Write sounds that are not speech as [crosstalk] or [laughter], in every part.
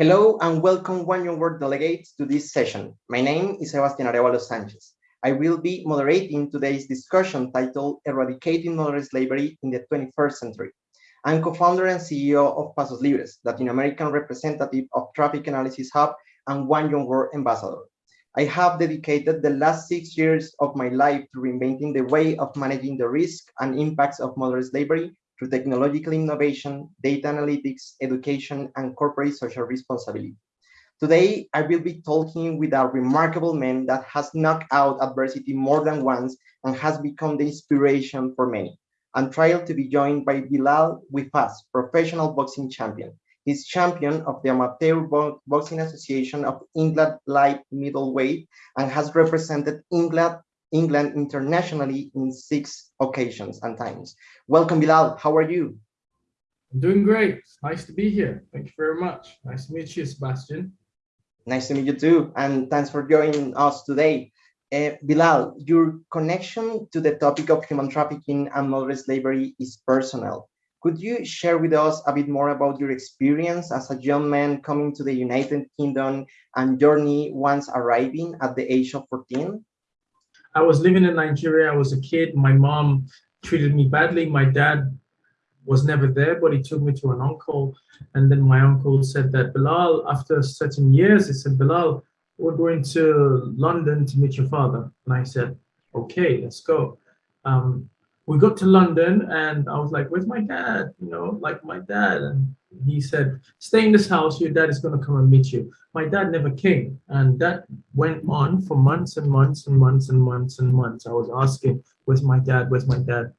Hello and welcome One Young World delegates to this session. My name is Sebastian Arevalo Sanchez. I will be moderating today's discussion titled Eradicating Modern Slavery in the 21st Century. I'm co-founder and CEO of Pasos Libres, Latin American representative of Traffic Analysis Hub and One Young World ambassador. I have dedicated the last six years of my life to reinventing the way of managing the risk and impacts of modern slavery through technological innovation, data analytics, education, and corporate social responsibility. Today, I will be talking with a remarkable man that has knocked out adversity more than once and has become the inspiration for many. I'm thrilled to be joined by Bilal Fawaz, professional boxing champion. He's champion of the Amateur Boxing Association of England light middleweight and has represented England England internationally in six occasions and times. Welcome, Bilal. How are you? I'm doing great. Nice to be here. Thank you very much. Nice to meet you, Sebastian. Nice to meet you too. And thanks for joining us today. Uh, Bilal, your connection to the topic of human trafficking and modern slavery is personal. Could you share with us a bit more about your experience as a young man coming to the United Kingdom and journey once arriving at the age of 14? I was living in Nigeria. I was a kid. My mom treated me badly. My dad was never there, but he took me to an uncle. And then my uncle said that Bilal, after certain years, he said, Bilal, we're going to London to meet your father. And I said, okay, let's go. Um, we got to London and I was like, where's my dad? You know, like my dad. And he said, stay in this house, your dad is going to come and meet you. My dad never came. And that went on for months and months and months and months and months. I was asking, where's my dad? Where's my dad?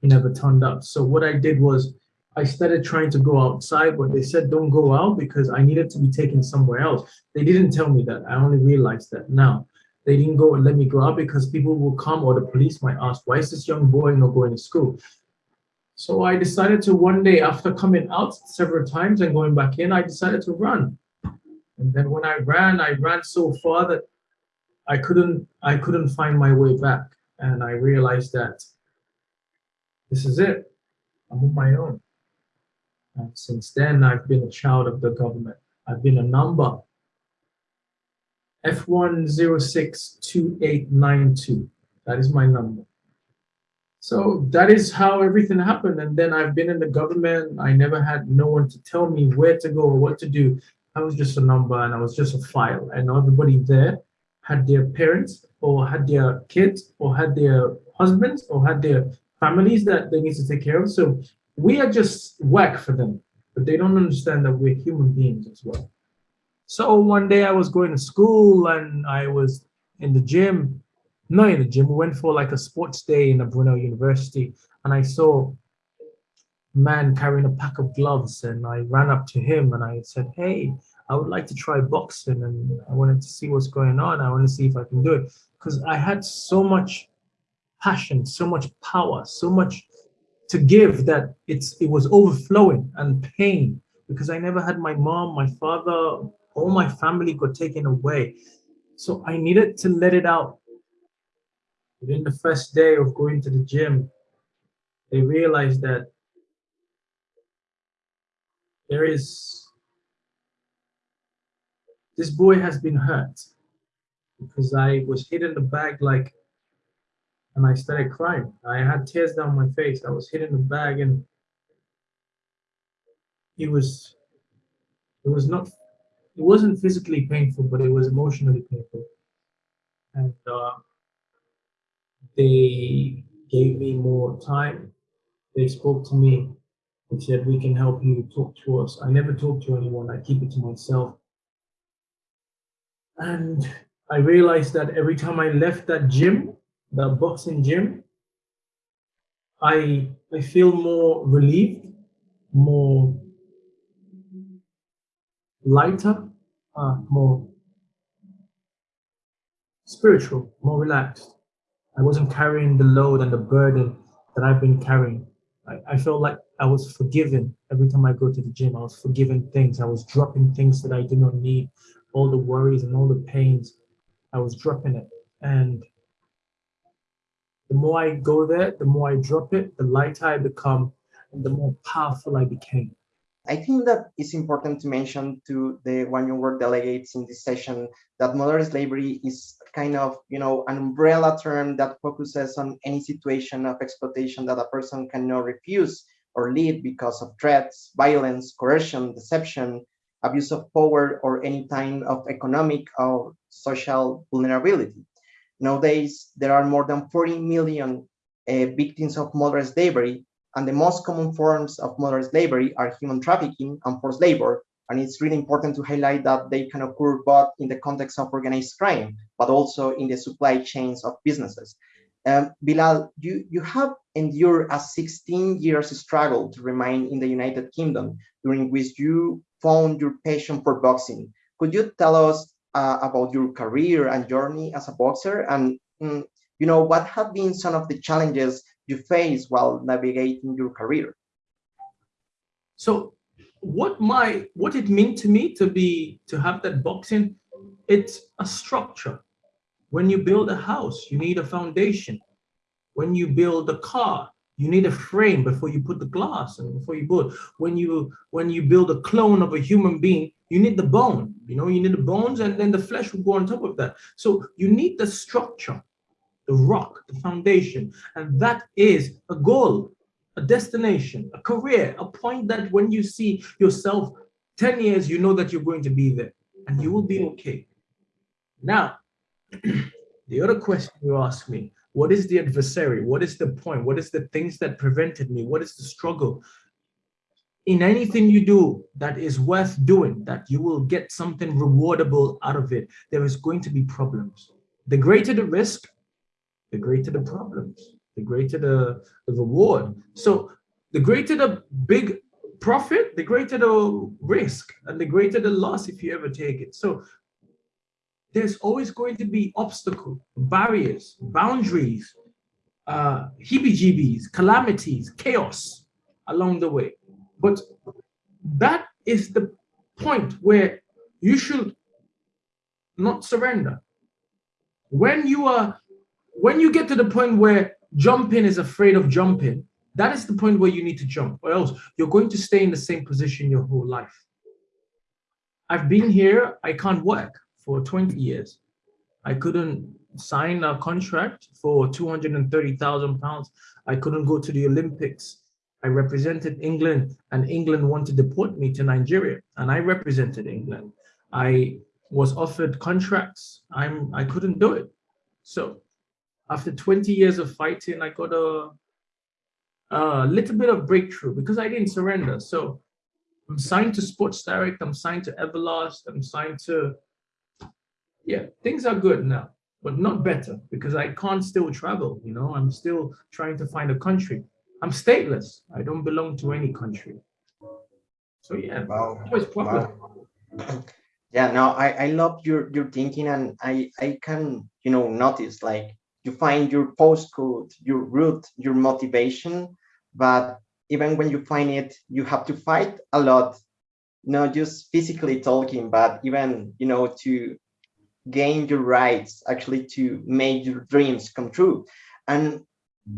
He never turned up. So what I did was I started trying to go outside, but they said, don't go out because I needed to be taken somewhere else. They didn't tell me that. I only realized that now they didn't go and let me go out because people will come or the police might ask, why is this young boy not going to school? So I decided to one day after coming out several times and going back in, I decided to run. And then when I ran, I ran so far that I couldn't, I couldn't find my way back. And I realized that this is it. I'm on my own. And since then, I've been a child of the government. I've been a number F1062892. That is my number. So that is how everything happened. And then I've been in the government. I never had no one to tell me where to go or what to do. I was just a number and I was just a file. And everybody there had their parents or had their kids or had their husbands or had their families that they need to take care of. So we are just whack for them, but they don't understand that we're human beings as well. So one day I was going to school and I was in the gym, not in the gym, we went for like a sports day in a Brunel University and I saw a man carrying a pack of gloves and I ran up to him and I said, hey, I would like to try boxing and I wanted to see what's going on. I want to see if I can do it because I had so much passion, so much power, so much to give that it's it was overflowing and pain because I never had my mom, my father, all my family got taken away. So I needed to let it out. Within the first day of going to the gym, they realized that there is, this boy has been hurt because I was hit in the back like, and I started crying. I had tears down my face. I was hit in the bag and it was, it was not it wasn't physically painful, but it was emotionally painful. And uh, they gave me more time. They spoke to me and said, we can help you talk to us. I never talk to anyone, I keep it to myself. And I realized that every time I left that gym, the boxing gym, I, I feel more relieved, more lighter, uh, more spiritual, more relaxed. I wasn't carrying the load and the burden that I've been carrying. I, I felt like I was forgiven every time I go to the gym. I was forgiving things. I was dropping things that I did not need, all the worries and all the pains. I was dropping it. And the more I go there, the more I drop it, the lighter I become, and the more powerful I became. I think that it's important to mention to the One Young World delegates in this session that modern slavery is kind of, you know, an umbrella term that focuses on any situation of exploitation that a person cannot refuse or leave because of threats, violence, coercion, deception, abuse of power, or any kind of economic or social vulnerability. Nowadays, there are more than 40 million uh, victims of modern slavery, and the most common forms of modern slavery are human trafficking and forced labor. And it's really important to highlight that they can occur both in the context of organized crime, but also in the supply chains of businesses. Um, Bilal, you, you have endured a 16 years struggle to remain in the United Kingdom, during which you found your passion for boxing. Could you tell us uh, about your career and journey as a boxer? And, mm, you know, what have been some of the challenges you face while navigating your career? So what my what it meant to me to be to have that boxing, it's a structure. When you build a house, you need a foundation. When you build a car, you need a frame before you put the glass and before you build. When you when you build a clone of a human being, you need the bone. You know, you need the bones, and then the flesh will go on top of that. So you need the structure, the rock, the foundation, and that is a goal, a destination, a career, a point that when you see yourself 10 years, you know that you're going to be there, and you will be okay. Now, [clears throat] the other question you ask me, what is the adversary? What is the point? What is the things that prevented me? What is the struggle? In anything you do that is worth doing, that you will get something rewardable out of it, there is going to be problems. The greater the risk, the greater the problems, the greater the, the reward. So the greater the big profit, the greater the risk and the greater the loss if you ever take it. So there's always going to be obstacles, barriers, boundaries, uh, heebie-jeebies, calamities, chaos along the way. But that is the point where you should not surrender. When you are, when you get to the point where jumping is afraid of jumping, that is the point where you need to jump, or else you're going to stay in the same position your whole life. I've been here, I can't work for 20 years. I couldn't sign a contract for 230,000 pounds. I couldn't go to the Olympics. I represented England and England wanted to deport me to Nigeria and I represented England. I was offered contracts. I'm I couldn't do it. So after 20 years of fighting, I got a, a little bit of breakthrough because I didn't surrender. So I'm signed to Sports Direct, I'm signed to Everlast, I'm signed to yeah, things are good now, but not better because I can't still travel. You know, I'm still trying to find a country. I'm stateless. I don't belong to any country. So yeah, wow. always problem. Wow. Yeah, no, I, I love your your thinking and I I can you know notice like you find your postcode, your route, your motivation, but even when you find it, you have to fight a lot, not just physically talking, but even you know to gain your rights actually to make your dreams come true. And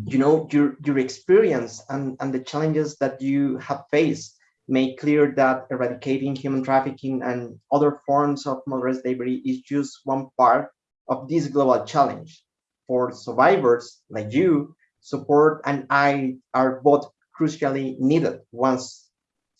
you know your your experience and and the challenges that you have faced make clear that eradicating human trafficking and other forms of modern slavery is just one part of this global challenge for survivors like you support and i are both crucially needed once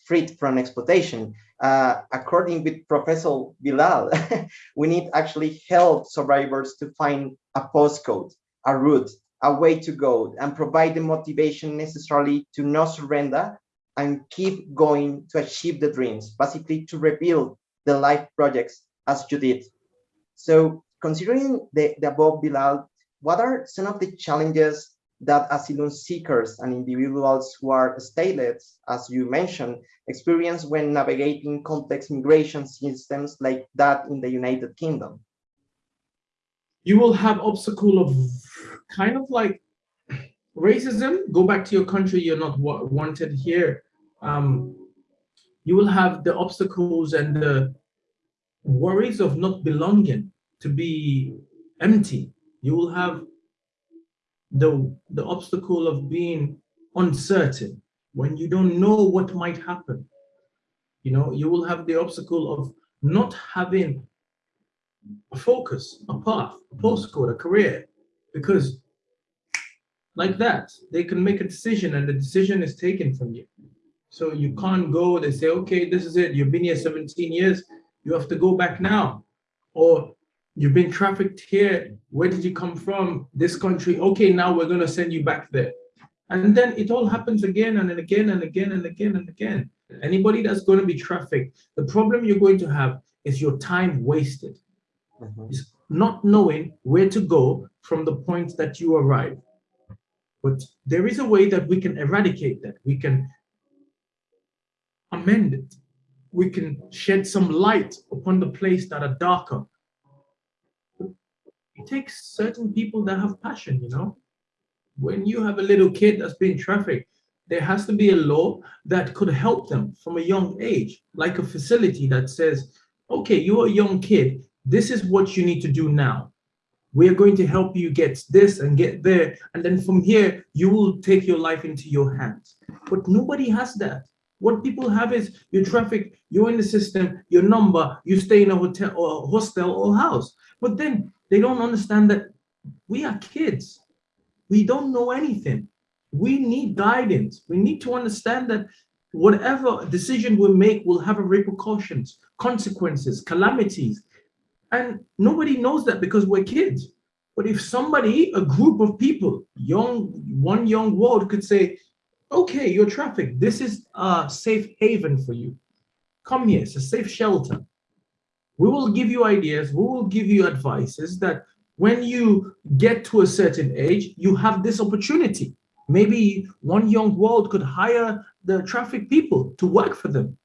freed from exploitation uh, according with Professor Bilal, [laughs] we need actually help survivors to find a postcode, a route, a way to go, and provide the motivation necessarily to not surrender and keep going to achieve the dreams, basically to rebuild the life projects as you did. So considering the, the above, Bilal, what are some of the challenges that asylum seekers and individuals who are stateless, as you mentioned, experience when navigating complex migration systems like that in the United Kingdom? You will have obstacle of kind of like racism. Go back to your country. You're not wanted here. Um, you will have the obstacles and the worries of not belonging, to be empty. You will have the, the obstacle of being uncertain, when you don't know what might happen. You know, you will have the obstacle of not having a focus, a path, a postcode, a career, because like that, they can make a decision and the decision is taken from you. So you can't go, they say, okay, this is it. You've been here 17 years. You have to go back now. Or you've been trafficked here. Where did you come from? This country. Okay, now we're going to send you back there. And then it all happens again and again and again and again and again. Anybody that's going to be trafficked, the problem you're going to have is your time wasted. Mhm. Is not knowing where to go from the point that you arrive. But there is a way that we can eradicate that. We can amend it. We can shed some light upon the place that are darker. It takes certain people that have passion, you know. When you have a little kid that's being trafficked, there has to be a law that could help them from a young age, like a facility that says, okay, you're a young kid, this is what you need to do now. We're going to help you get this and get there. And then from here, you will take your life into your hands. But nobody has that. What people have is your traffic, you're in the system, your number, you stay in a hotel or a hostel or house. But then they don't understand that we are kids. We don't know anything. We need guidance. We need to understand that whatever decision we make will have repercussions, consequences, calamities. And nobody knows that because we're kids. But if somebody, a group of people, young, one young world could say, okay, you're trafficked. This is a safe haven for you. Come here, it's a safe shelter. We will give you ideas, we will give you advices that when you get to a certain age, you have this opportunity. Maybe one young world could hire the traffic people to work for them.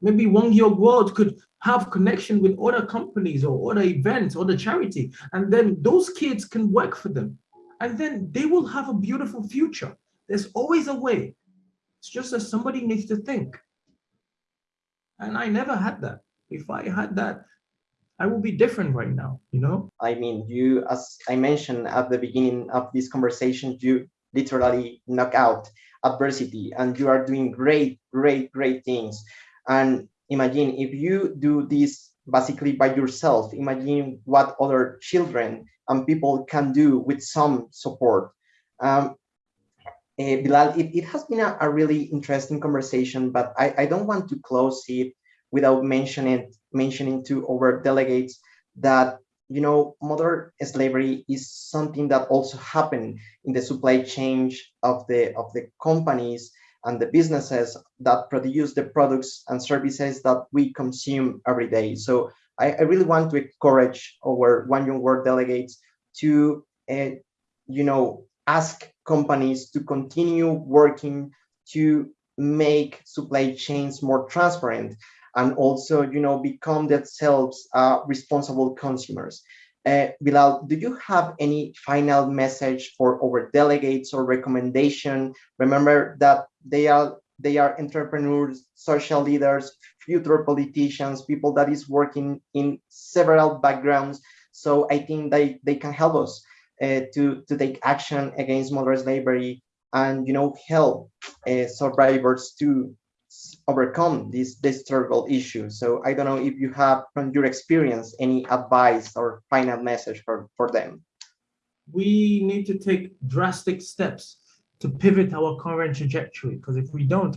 Maybe one young world could have connection with other companies or other events or the charity, and then those kids can work for them. And then they will have a beautiful future. There's always a way. It's just that somebody needs to think. And I never had that. If I had that, I would be different right now, you know? I mean, you, as I mentioned at the beginning of this conversation, you literally knock out adversity and you are doing great, great, great things. And imagine if you do this basically by yourself, imagine what other children and people can do with some support. Um, uh, Bilal, it, it has been a, a, really interesting conversation, but I, I don't want to close it without mentioning mentioning to our delegates that you know modern slavery is something that also happened in the supply chain of the of the companies and the businesses that produce the products and services that we consume every day. So I, I really want to encourage our One Young World delegates to, uh, you know, ask companies to continue working to make supply chains more transparent and also, you know, become themselves uh, responsible consumers. Uh, Bilal, do you have any final message for our delegates or recommendation? Remember that they are they are entrepreneurs, social leaders, future politicians, people that is working in several backgrounds. So I think they, they can help us uh, to, to take action against modern slavery and you know help uh, survivors to overcome this this terrible issue. So I don't know if you have from your experience any advice or final message for, for them. We need to take drastic steps to pivot our current trajectory because if we don't,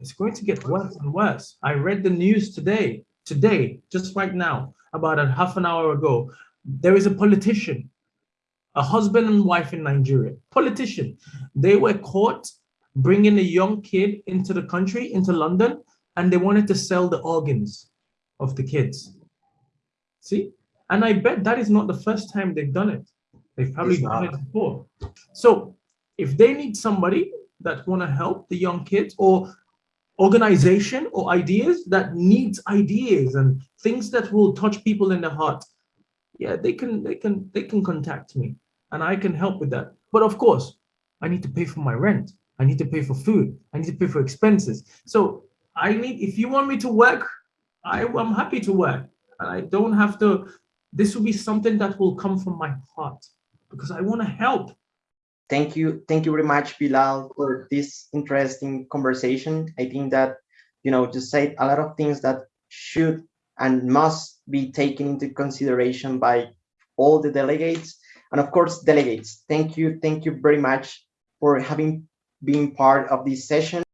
it's going to get worse and worse. I read the news today, today, just right now, about a half an hour ago. There is a politician, a husband and wife in Nigeria, politician. They were caught bringing a young kid into the country, into London, and they wanted to sell the organs of the kids. See? And I bet that is not the first time they've done it. They've probably done it before. So if they need somebody that want to help the young kids or organization or ideas that needs ideas and things that will touch people in the heart, yeah, they can they can they can contact me and I can help with that. But of course, I need to pay for my rent. I need to pay for food. I need to pay for expenses. So I need, if you want me to work, I, I'm happy to work. I don't have to, this will be something that will come from my heart because I want to help. Thank you. Thank you very much, Bilal, for this interesting conversation. I think that you know, just said a lot of things that should and must be taken into consideration by all the delegates. And of course, delegates, thank you, thank you very much for having been part of this session.